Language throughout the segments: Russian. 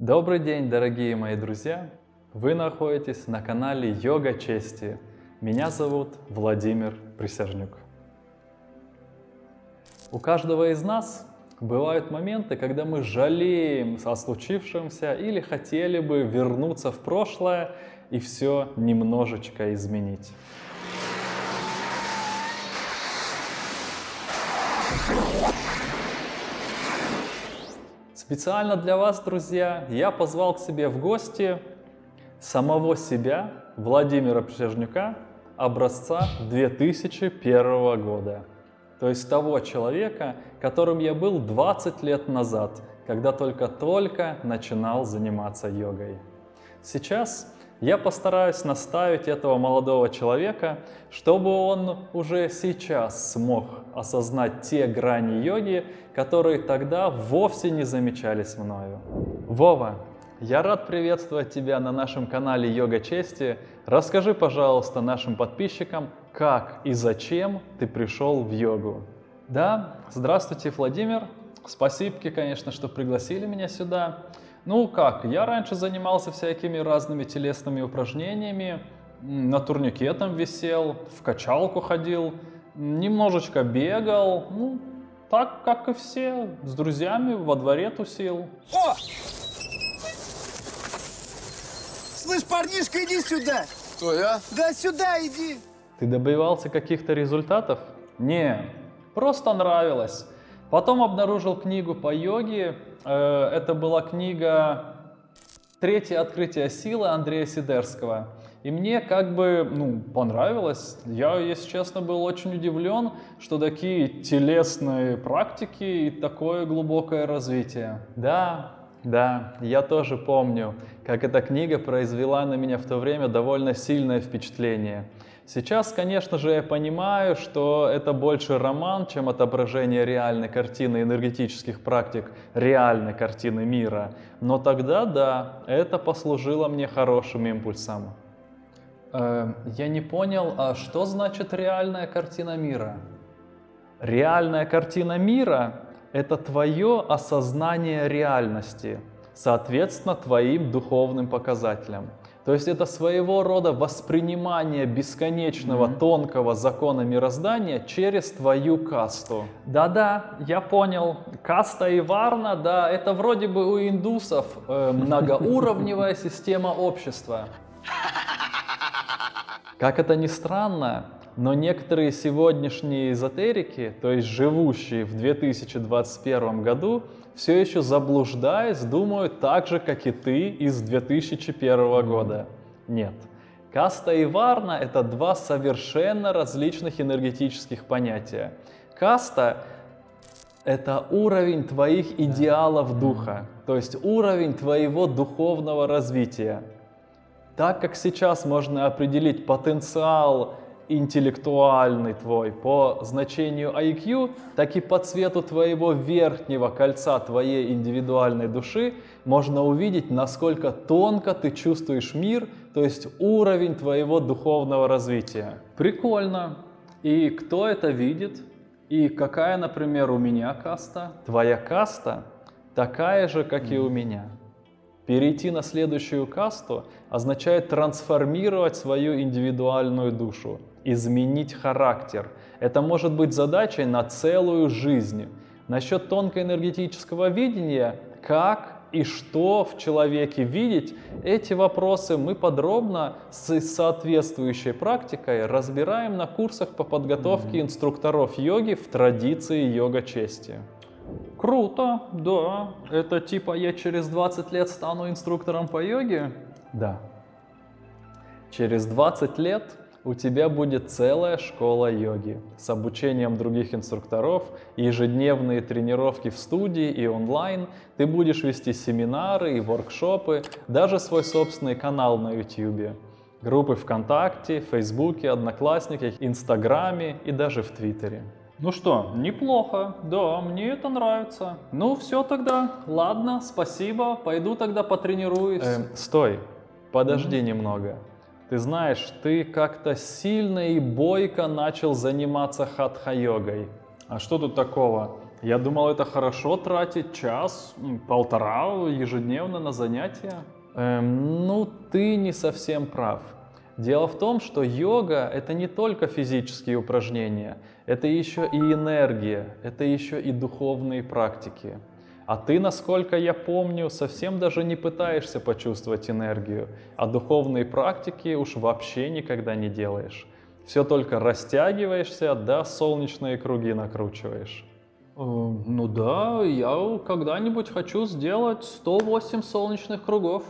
Добрый день, дорогие мои друзья! Вы находитесь на канале Йога Чести. Меня зовут Владимир Присяжнюк. У каждого из нас бывают моменты, когда мы жалеем о случившемся или хотели бы вернуться в прошлое и все немножечко изменить. Специально для вас, друзья, я позвал к себе в гости самого себя, Владимира Присяжнюка, образца 2001 года. То есть того человека, которым я был 20 лет назад, когда только-только начинал заниматься йогой. Сейчас я постараюсь наставить этого молодого человека, чтобы он уже сейчас смог осознать те грани йоги, которые тогда вовсе не замечались мною. Вова, я рад приветствовать тебя на нашем канале Йога Чести. Расскажи, пожалуйста, нашим подписчикам, как и зачем ты пришел в йогу. Да, здравствуйте, Владимир. Спасибо, конечно, что пригласили меня сюда. Ну как, я раньше занимался всякими разными телесными упражнениями, на турнике там висел, в качалку ходил, немножечко бегал, ну, так, как и все, с друзьями во дворе тусил. О! Слышь, парнишка, иди сюда! Кто я? Да сюда иди! Ты добивался каких-то результатов? Не, просто нравилось. Потом обнаружил книгу по йоге. Э, это была книга «Третье открытие силы» Андрея Сидерского. И мне как бы, ну, понравилось. Я, если честно, был очень удивлен, что такие телесные практики и такое глубокое развитие. Да, да, я тоже помню, как эта книга произвела на меня в то время довольно сильное впечатление. Сейчас, конечно же, я понимаю, что это больше роман, чем отображение реальной картины энергетических практик, реальной картины мира. Но тогда, да, это послужило мне хорошим импульсом. Э, я не понял, а что значит реальная картина мира? Реальная картина мира – это твое осознание реальности, соответственно, твоим духовным показателям. То есть это своего рода воспринимание бесконечного mm-hmm. тонкого закона мироздания через твою касту. Да-да, я понял. Каста и варна, да, это вроде бы у индусов э, многоуровневая система общества. Как это ни странно, но некоторые сегодняшние эзотерики, то есть живущие в 2021 году, все еще заблуждаясь, думают так же, как и ты из 2001 года. Нет. Каста и варна – это два совершенно различных энергетических понятия. Каста – это уровень твоих идеалов духа, то есть уровень твоего духовного развития. Так как сейчас можно определить потенциал интеллектуальный твой по значению IQ, так и по цвету твоего верхнего кольца твоей индивидуальной души можно увидеть, насколько тонко ты чувствуешь мир, то есть уровень твоего духовного развития. Прикольно. И кто это видит? И какая, например, у меня каста? Твоя каста такая же, как и у меня. Перейти на следующую касту означает трансформировать свою индивидуальную душу, изменить характер. Это может быть задачей на целую жизнь. Насчет тонкоэнергетического видения, как и что в человеке видеть, эти вопросы мы подробно с соответствующей практикой разбираем на курсах по подготовке инструкторов йоги в традиции йога чести. Круто, да. Это типа я через 20 лет стану инструктором по йоге? Да. Через 20 лет у тебя будет целая школа йоги с обучением других инструкторов, ежедневные тренировки в студии и онлайн. Ты будешь вести семинары и воркшопы, даже свой собственный канал на YouTube. Группы ВКонтакте, Фейсбуке, Одноклассниках, Инстаграме и даже в Твиттере. Ну что, неплохо, да, мне это нравится. Ну все тогда, ладно, спасибо, пойду тогда потренируюсь. Эм, стой, подожди mm-hmm. немного. Ты знаешь, ты как-то сильно и бойко начал заниматься хатха-йогой. А что тут такого? Я думал, это хорошо тратить час, полтора ежедневно на занятия. Эм, ну, ты не совсем прав. Дело в том, что йога — это не только физические упражнения, это еще и энергия, это еще и духовные практики. А ты, насколько я помню, совсем даже не пытаешься почувствовать энергию, а духовные практики уж вообще никогда не делаешь. Все только растягиваешься, да солнечные круги накручиваешь. Э, Ну да, я когда-нибудь хочу сделать 108 солнечных кругов.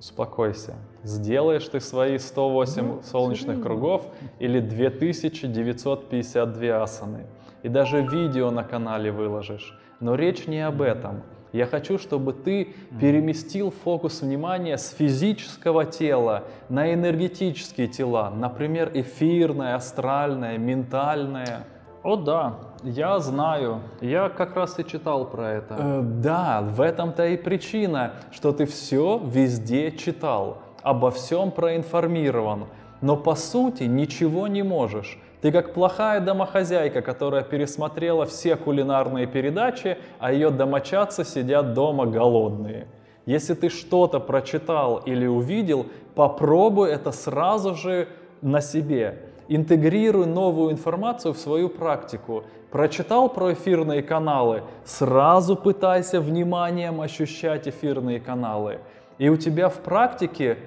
Успокойся. Сделаешь ты свои 108 Ну, солнечных кругов или 2952 асаны. И даже видео на канале выложишь. Но речь не об этом. Я хочу, чтобы ты переместил фокус внимания с физического тела на энергетические тела, например, эфирное, астральное, ментальное. О да, я знаю, я как раз и читал про это. Э, да, в этом-то и причина, что ты все везде читал, обо всем проинформирован, но по сути ничего не можешь. Ты как плохая домохозяйка, которая пересмотрела все кулинарные передачи, а ее домочадцы сидят дома голодные. Если ты что-то прочитал или увидел, попробуй это сразу же на себе. Интегрируй новую информацию в свою практику. Прочитал про эфирные каналы, сразу пытайся вниманием ощущать эфирные каналы. И у тебя в практике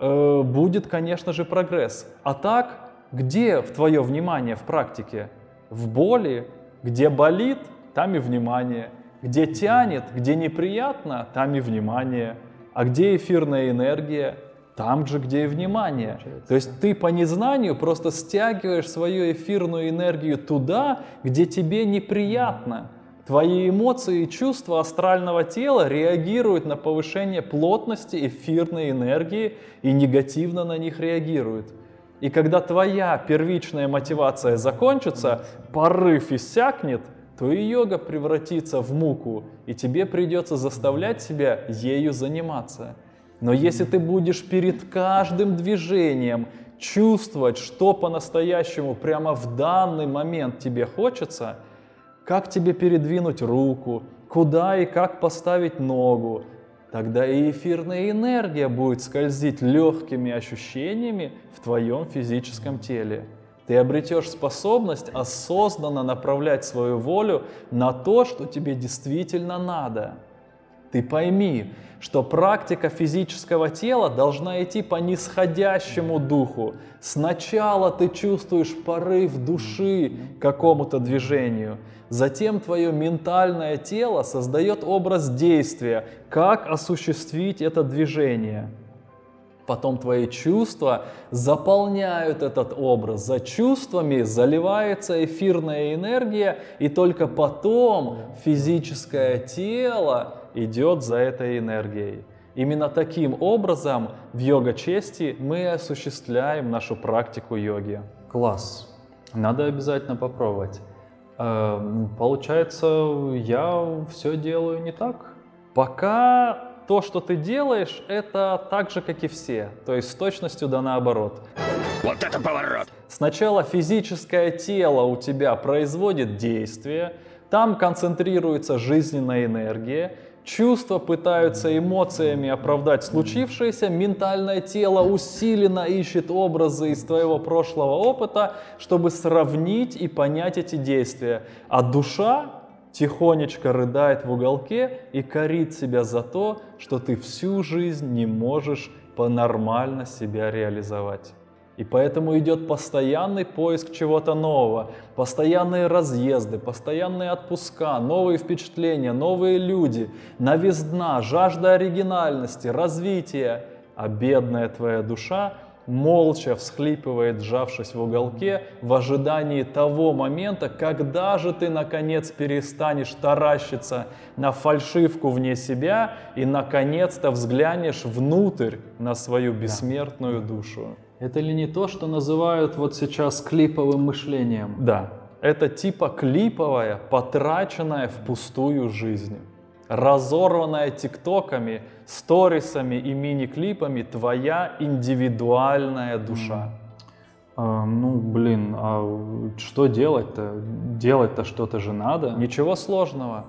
э, будет, конечно же, прогресс. А так, где в твое внимание в практике? В боли, где болит, там и внимание. Где тянет, где неприятно, там и внимание. А где эфирная энергия? Там же, где и внимание. То есть ты по незнанию просто стягиваешь свою эфирную энергию туда, где тебе неприятно. Твои эмоции и чувства астрального тела реагируют на повышение плотности эфирной энергии и негативно на них реагируют. И когда твоя первичная мотивация закончится, порыв иссякнет, то и йога превратится в муку, и тебе придется заставлять себя ею заниматься. Но если ты будешь перед каждым движением чувствовать, что по-настоящему прямо в данный момент тебе хочется, как тебе передвинуть руку, куда и как поставить ногу, тогда и эфирная энергия будет скользить легкими ощущениями в твоем физическом теле. Ты обретешь способность осознанно направлять свою волю на то, что тебе действительно надо. Ты пойми, что практика физического тела должна идти по нисходящему духу. Сначала ты чувствуешь порыв души к какому-то движению, затем твое ментальное тело создает образ действия, как осуществить это движение. Потом твои чувства заполняют этот образ. За чувствами заливается эфирная энергия, и только потом физическое тело идет за этой энергией. Именно таким образом в йога-чести мы осуществляем нашу практику йоги. Класс. Надо обязательно попробовать. Эм, Получается, я все делаю не так. Пока то, что ты делаешь, это так же, как и все. То есть с точностью да наоборот. Вот это поворот! Сначала физическое тело у тебя производит действие, там концентрируется жизненная энергия, чувства пытаются эмоциями оправдать случившееся, ментальное тело усиленно ищет образы из твоего прошлого опыта, чтобы сравнить и понять эти действия. А душа тихонечко рыдает в уголке и корит себя за то, что ты всю жизнь не можешь по-нормально себя реализовать. И поэтому идет постоянный поиск чего-то нового, постоянные разъезды, постоянные отпуска, новые впечатления, новые люди, новизна, жажда оригинальности, развития. А бедная твоя душа молча всхлипывает, сжавшись в уголке, в ожидании того момента, когда же ты наконец перестанешь таращиться на фальшивку вне себя и наконец-то взглянешь внутрь на свою бессмертную душу. Это ли не то, что называют вот сейчас клиповым мышлением? Да, это типа клиповая, потраченная впустую жизнь. Разорванная тиктоками, сторисами и мини-клипами твоя индивидуальная душа. А, ну, блин, а что делать-то? Делать-то что-то же надо. Ничего сложного.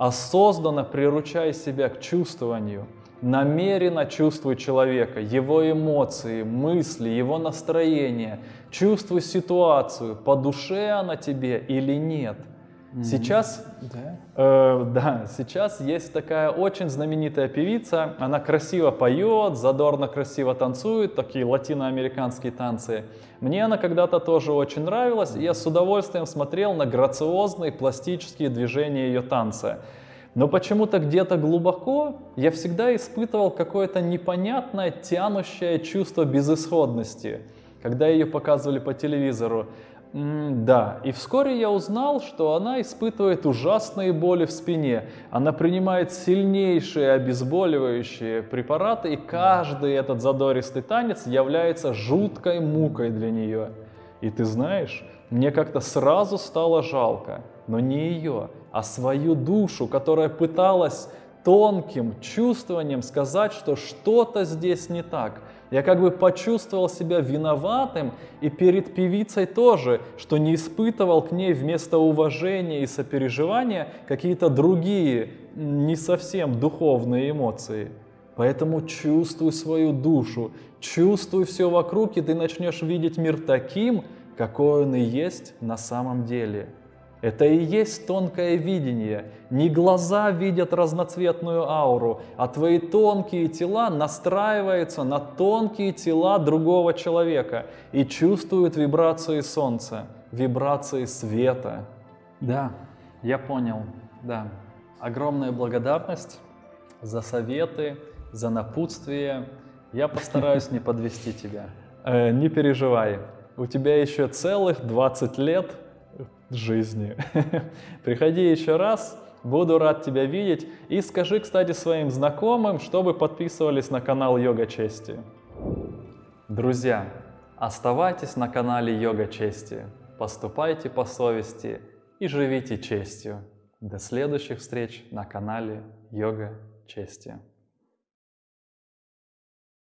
Осознанно приручай себя к чувствованию. Намеренно чувствуй человека, его эмоции, мысли, его настроение. Чувствуй ситуацию, по душе она тебе или нет. Сейчас, Да? э, да, сейчас есть такая очень знаменитая певица. Она красиво поет, задорно красиво танцует, такие латиноамериканские танцы. Мне она когда-то тоже очень нравилась, и я с удовольствием смотрел на грациозные пластические движения ее танца. Но почему-то где-то глубоко я всегда испытывал какое-то непонятное тянущее чувство безысходности, когда ее показывали по телевизору. Да, и вскоре я узнал, что она испытывает ужасные боли в спине. Она принимает сильнейшие обезболивающие препараты, и каждый этот задористый танец является жуткой мукой для нее. И ты знаешь, мне как-то сразу стало жалко, но не ее, а свою душу, которая пыталась тонким чувствованием сказать, что что-то здесь не так. Я как бы почувствовал себя виноватым и перед певицей тоже, что не испытывал к ней вместо уважения и сопереживания какие-то другие, не совсем духовные эмоции. Поэтому чувствуй свою душу, чувствуй все вокруг, и ты начнешь видеть мир таким, какой он и есть на самом деле. Это и есть тонкое видение. Не глаза видят разноцветную ауру, а твои тонкие тела настраиваются на тонкие тела другого человека и чувствуют вибрации солнца, вибрации света. Да, я понял, да. Огромная благодарность за советы, за напутствие. Я постараюсь не подвести тебя. Э, не переживай, у тебя еще целых 20 лет жизни. Приходи еще раз, буду рад тебя видеть. И скажи, кстати, своим знакомым, чтобы подписывались на канал Йога Чести. Друзья, оставайтесь на канале Йога Чести, поступайте по совести и живите честью. До следующих встреч на канале Йога Чести.